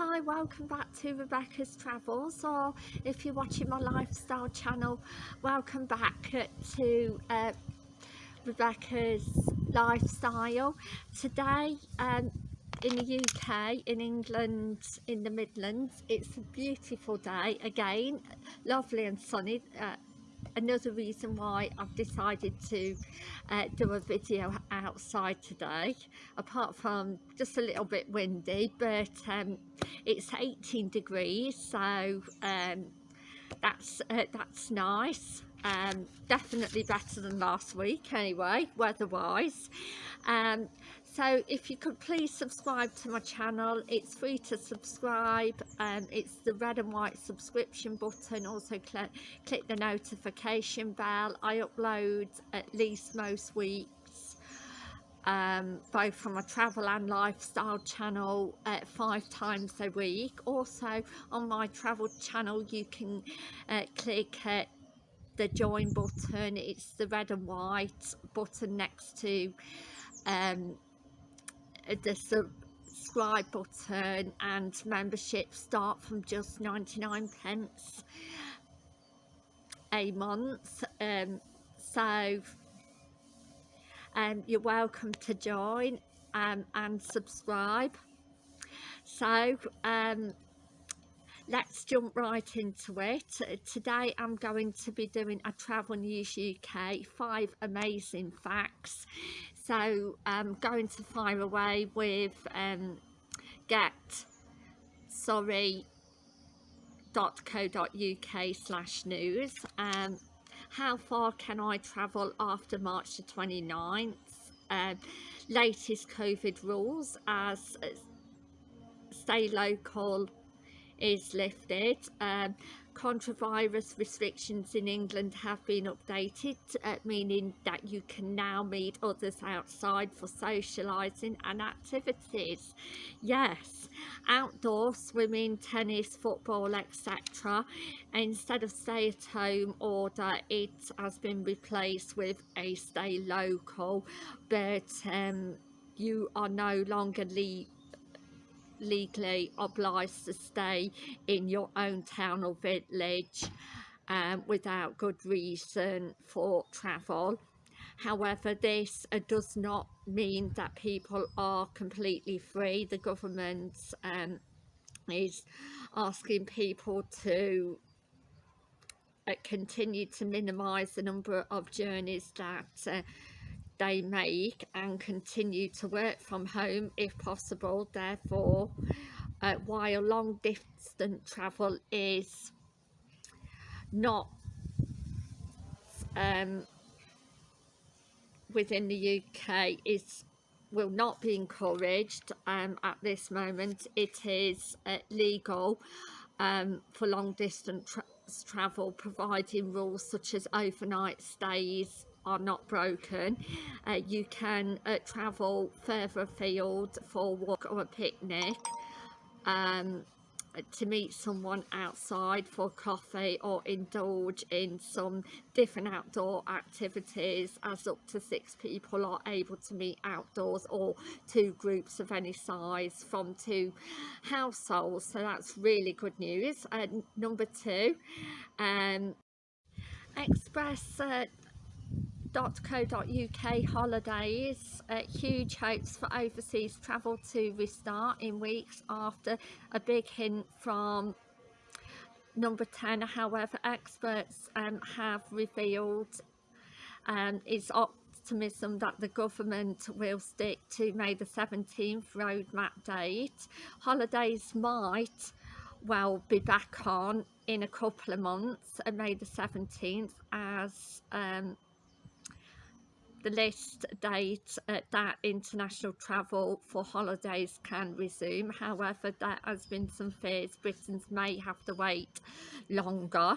Hi, welcome back to Rebecca's Travels or if you're watching my lifestyle channel, welcome back to uh, Rebecca's Lifestyle. Today um, in the UK, in England, in the Midlands, it's a beautiful day again, lovely and sunny. Uh, another reason why I've decided to uh, do a video outside today apart from just a little bit windy but um, it's 18 degrees so um, that's uh, that's nice. Um, definitely better than last week anyway weather wise um, so if you could please subscribe to my channel. It's free to subscribe um, it's the red and white subscription button. Also click, click the notification bell. I upload at least most weeks um, both from a travel and lifestyle channel uh, five times a week. Also on my travel channel you can uh, click uh, the join button. It's the red and white button next to um, the subscribe button and membership start from just 99 pence a month um, so um, you're welcome to join um, and subscribe. So um, let's jump right into it. Today I'm going to be doing a travel news UK five amazing facts so I'm going to fire away with um, Get Surrey .co.uk slash news um, how far can I travel after March the 29th um, latest COVID rules as uh, stay local is lifted. Um, virus restrictions in England have been updated, uh, meaning that you can now meet others outside for socialising and activities. Yes, outdoor swimming, tennis, football, etc. Instead of stay at home order, it has been replaced with a stay local, but um, you are no longer legally obliged to stay in your own town or village um, without good reason for travel. However, this uh, does not mean that people are completely free. The government um, is asking people to uh, continue to minimise the number of journeys that uh, they make and continue to work from home if possible. Therefore uh, while long distance travel is not um, within the UK is will not be encouraged um, at this moment it is uh, legal um, for long distance tra travel providing rules such as overnight stays are not broken uh, you can uh, travel further afield for a walk or a picnic um, to meet someone outside for coffee or indulge in some different outdoor activities as up to six people are able to meet outdoors or two groups of any size from two households. So that's really good news. Uh, number two um, express uh, .co.uk holidays. Uh, huge hopes for overseas travel to restart in weeks after a big hint from number 10 however experts um, have revealed um, is optimism that the government will stick to May the 17th roadmap date. Holidays might well be back on in a couple of months and May the 17th as um, the list date uh, that international travel for holidays can resume. However there has been some fears Britons may have to wait longer.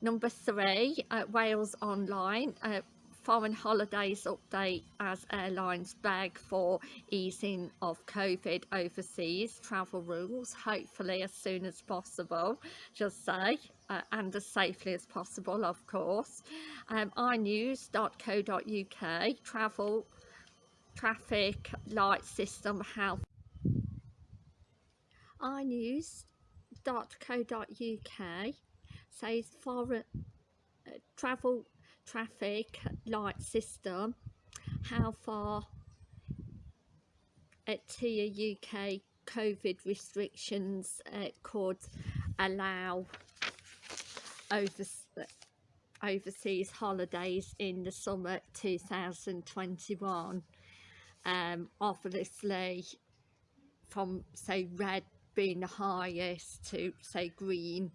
Number three uh, Wales Online uh, foreign holidays update as airlines beg for easing of COVID overseas travel rules hopefully as soon as possible just say uh, and as safely as possible of course. Um, inews.co.uk travel traffic light system health. inews.co.uk says foreign uh, travel traffic light system how far at tier UK COVID restrictions uh, could allow over, overseas holidays in the summer 2021 um, obviously from say red being the highest to say green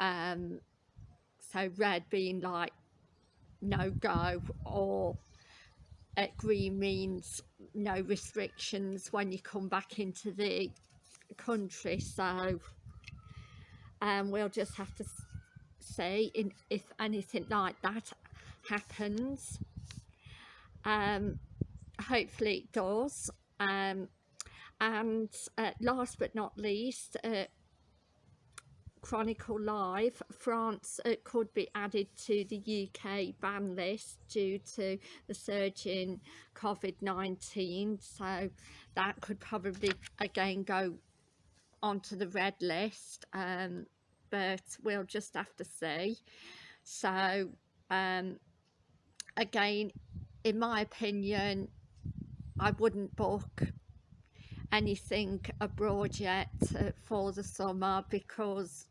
um, so red being like no go or uh, green means no restrictions when you come back into the country. So um, we'll just have to see in, if anything like that happens. Um, hopefully it does. Um, and uh, last but not least uh, Chronicle Live, France uh, could be added to the UK ban list due to the surge in COVID-19 so that could probably again go onto the red list um, but we'll just have to see. So um, again in my opinion I wouldn't book anything abroad yet uh, for the summer because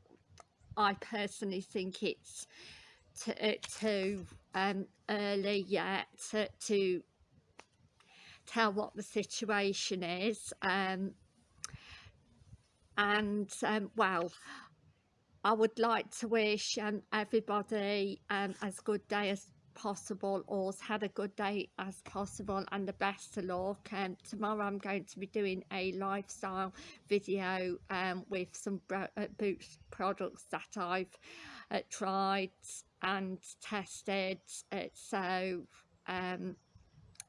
I personally think it's uh, too um, early yet to, to, tell what the situation is um, and um, well I would like to wish um, everybody um, as good day as possible or had a good day as possible and the best of luck. And um, tomorrow I'm going to be doing a lifestyle video um, with some uh, boots products that I've uh, tried and tested. Uh, so um,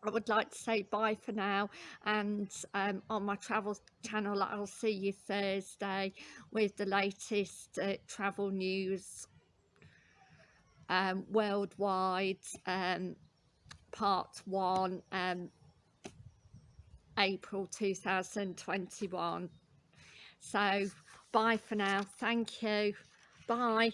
I would like to say bye for now and um, on my travel channel I'll see you Thursday with the latest uh, travel news um, worldwide um, part one um, April 2021 so bye for now. Thank you. Bye